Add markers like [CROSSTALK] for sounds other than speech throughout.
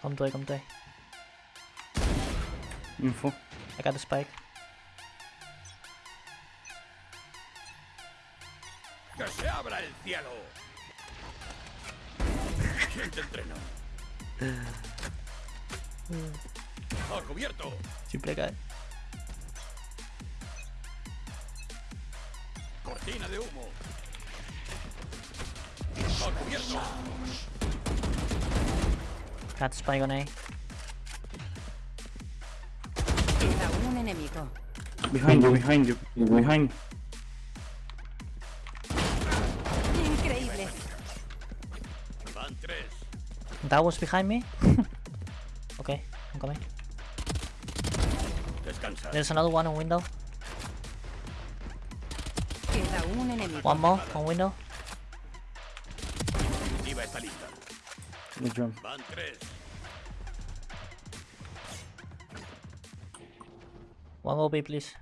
Come to A, come to A. Info. I got the spike. ¡Que se abra el cielo! ¿Quién te entrenó? ¡A cubierto! Siempre cae. ¡Cortina de humo! ¡A cubierto! Got the spike on A. Queda un enemigo. Behind you, behind you. Behind. Increíble. Van tres. That was behind me? [LAUGHS] okay, I'm coming. There's another one on window. Queda un enemigo. One more on window. The jump. Van tres. One more B, please.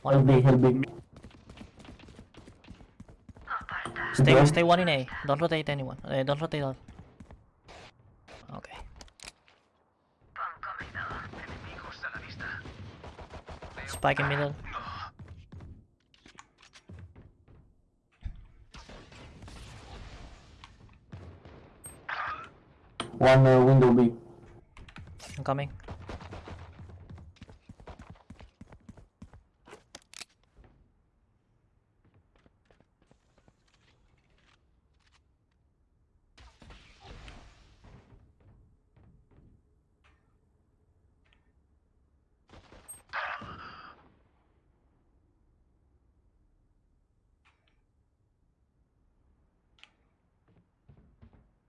One Help me, help me. Stay, stay one in A. Don't rotate anyone. Uh, don't rotate all. Okay. Spike in middle. One uh, window B. I'm coming.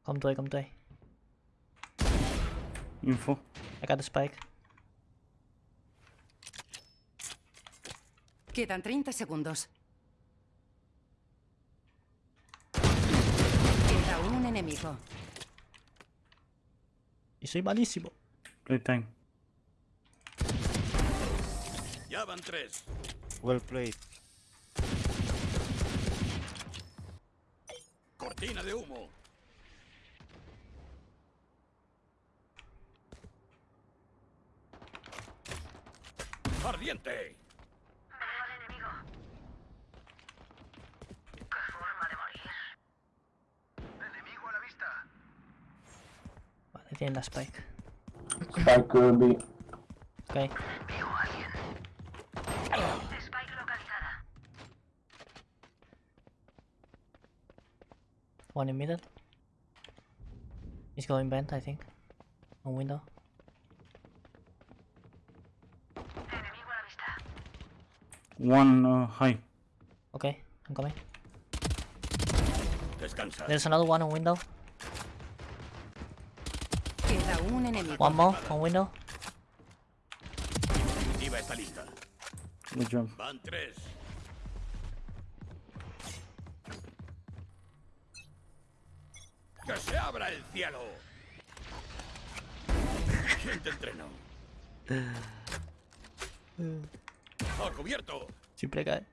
Come to A, come to A. Info. I got the spike. Quedan 30 segundos. Queda un enemigo. Y soy malísimo. Playtime. Ya van tres. Well played. Cortina de humo. ¡Ardiente! Vale, tienen la spike. Spike uh, B. Okay. One in middle. He's going vent, I think. On window. One uh, high. Okay, I'm coming. Descansa. There's another one on window. Queda un enemigo. One more on window. Iba está lista. The jump. Van tres. ¡Que se abra el cielo! ¿Quién te entrenó? [LAUGHS] ¡A cubierto! Siempre cae.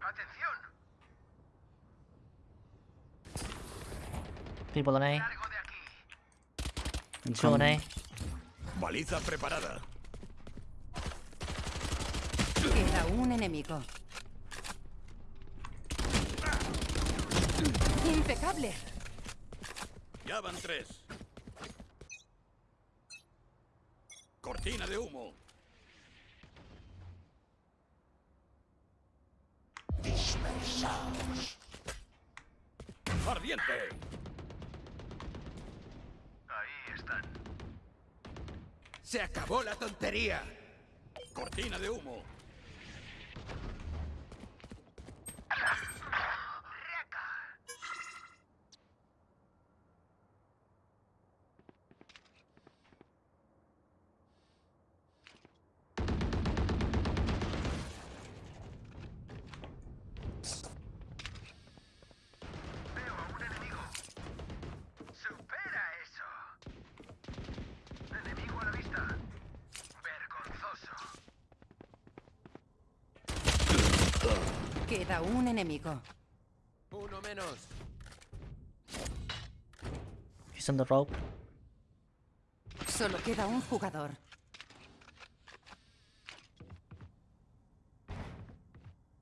¡Atención! People on A. ¡Largo de aquí! Two on A. Baliza preparada. Queda un enemigo. Impecable. Ya van tres. Cortina de humo. ¡Ardiente! Ahí están. Se acabó la tontería. Cortina de humo. Queda un enemigo. Uno menos. He's on the rope. Solo queda un jugador.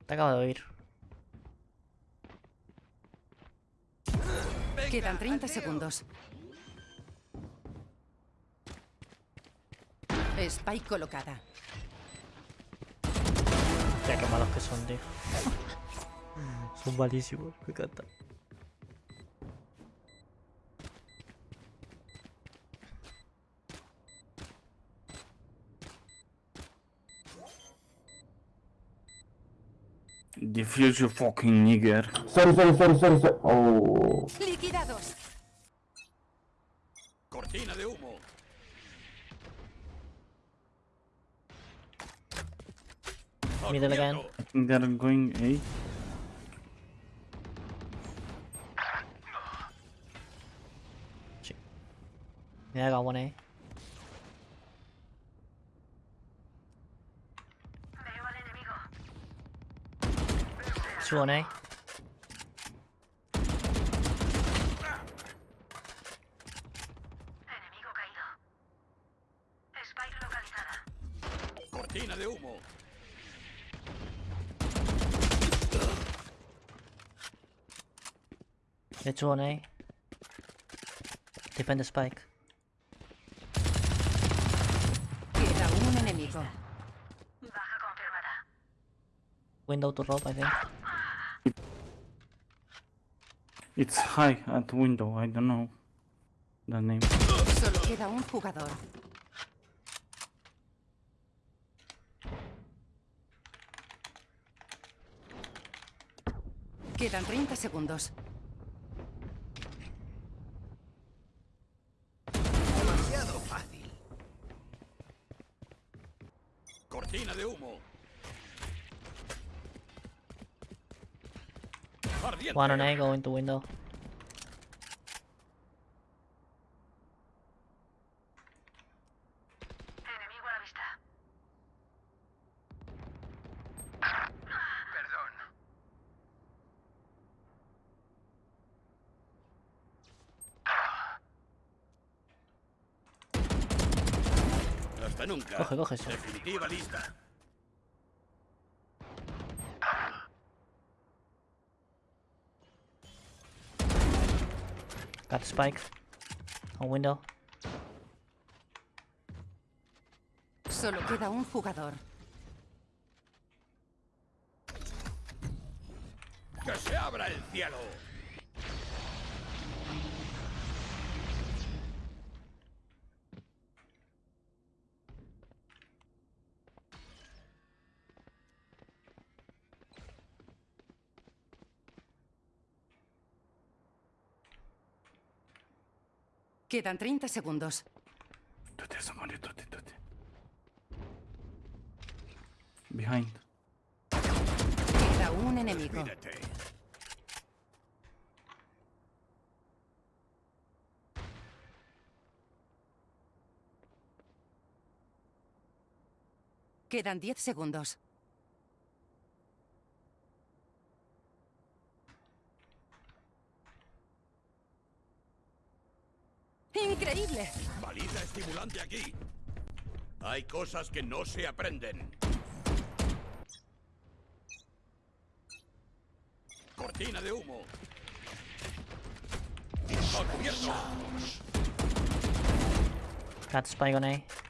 Te acabo de oír. Venga, Quedan 30 al lío. segundos. Spike colocada. Ya qué malos que son, tío. [LAUGHS] son malísimos, me encanta. Defuse you fucking nigger. Sorry, sorry, sorry, sorry, sorry. Oh. Liquidados. Cortina de humo. Middle again. Abierto. They're going A. Yeah, I got one A. Two on A. Yeah, two on A. Defend the spike. Queda un enemigo. Window to rope, I think. It's high at window. I don't know the name. Solo queda un jugador. Quedan 30 segundos. Demasiado fácil. Cortina de humo. Ardiente. One on A, go into window. Perdón. Hasta nunca. Coge, coge eso. Definitiva lista. Got the spike. On window. Solo queda un jugador. ¡Que se abra el cielo! Quedan 30 segundos. Tutti, somebody, tutti, tutti. Behind. Queda un enemigo. Mírate. Quedan 10 segundos. ¡Increíble! Valida estimulante aquí. Hay cosas que no se aprenden. Cortina de humo. ¡A cubierto! Got spike on A.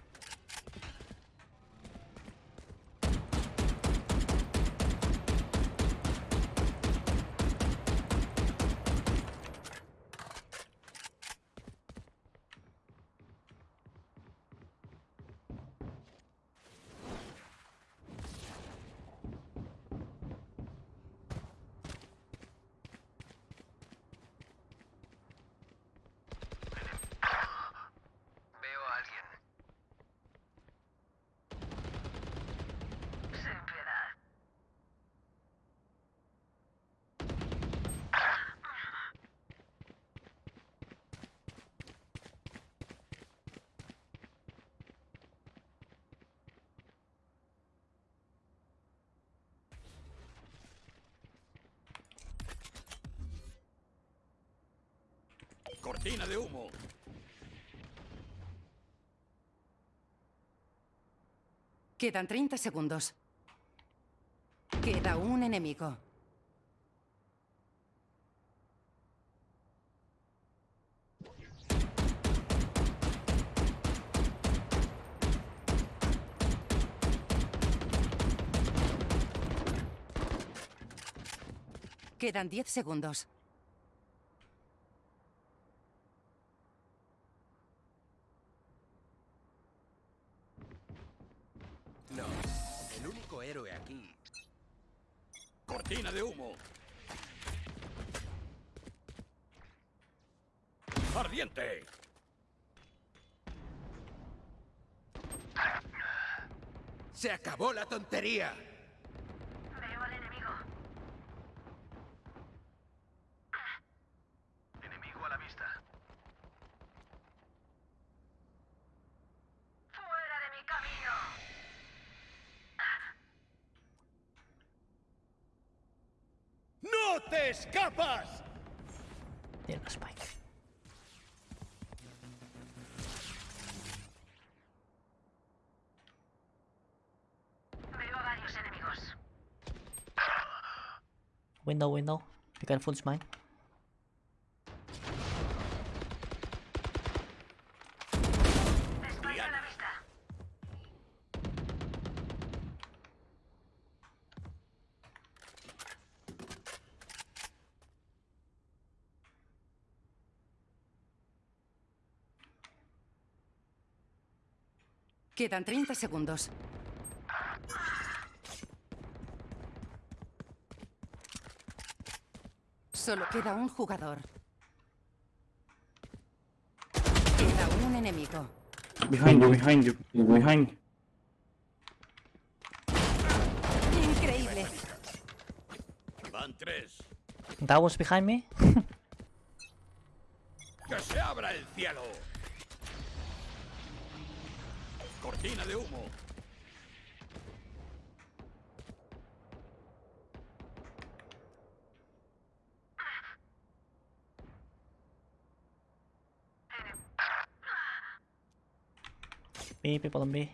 Cortina de humo. Quedan 30 segundos. Queda un enemigo. Quedan 10 segundos. Cortina de humo. Ardiente. Se acabó la tontería. Veo al enemigo. Enemigo a la vista. ¡Fuera de mi camino! ¡No te escapas! Una spike. Veo varios enemigos. Window, window. Be careful, it's mine. Quedan 30 segundos. Solo queda un jugador. Queda un enemigo. Behind you, behind you, behind. Increíble. Van tres. That was behind me. ¡Que se abra el cielo! Cortina de humo. B, B.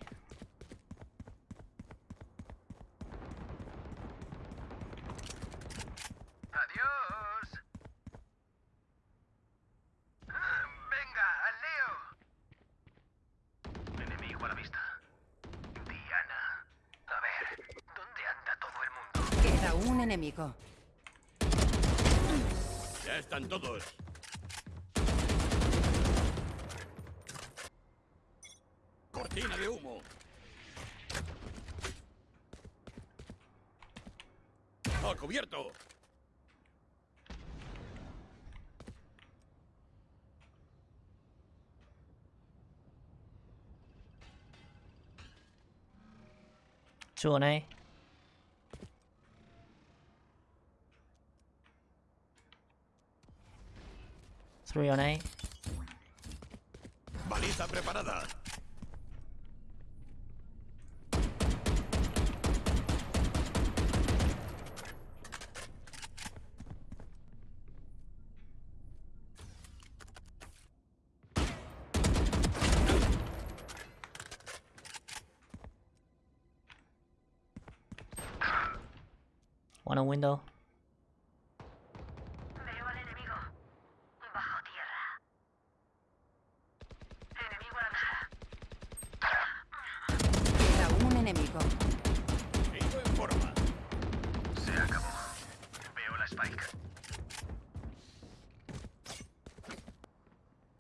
están todos. Cortina de humo. ¡A cubierto! On Three on A. Baliza preparada. One on window.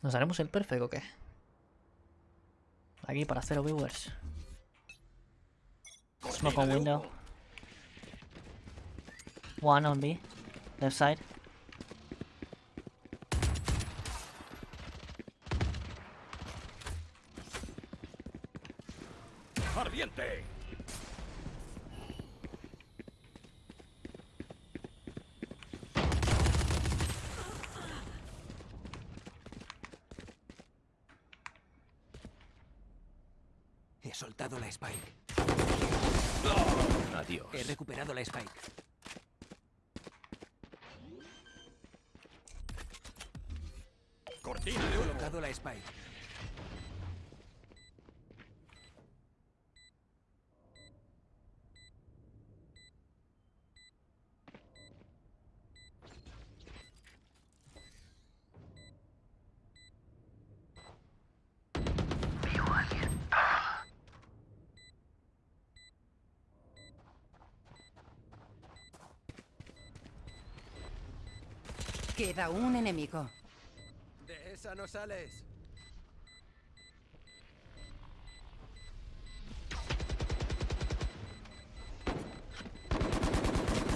¿Nos haremos el perfect o qué? Aquí para cero viewers. Smoke on window. One on B. Left side. Ardiente. He soltado la Spike. Adiós. He recuperado la Spike. He colocado la Spike. Queda un enemigo. De esa no sales.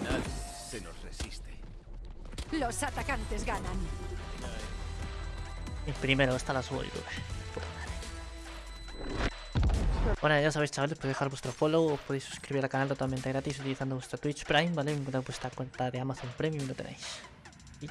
Nadie se nos resiste. Los atacantes ganan. Y primero está la madre. Bueno, ya sabéis chavales, podéis dejar vuestro follow, os podéis suscribir al canal totalmente gratis utilizando vuestra Twitch Prime, ¿vale? Vuestra cuenta de Amazon Premium lo tenéis. Y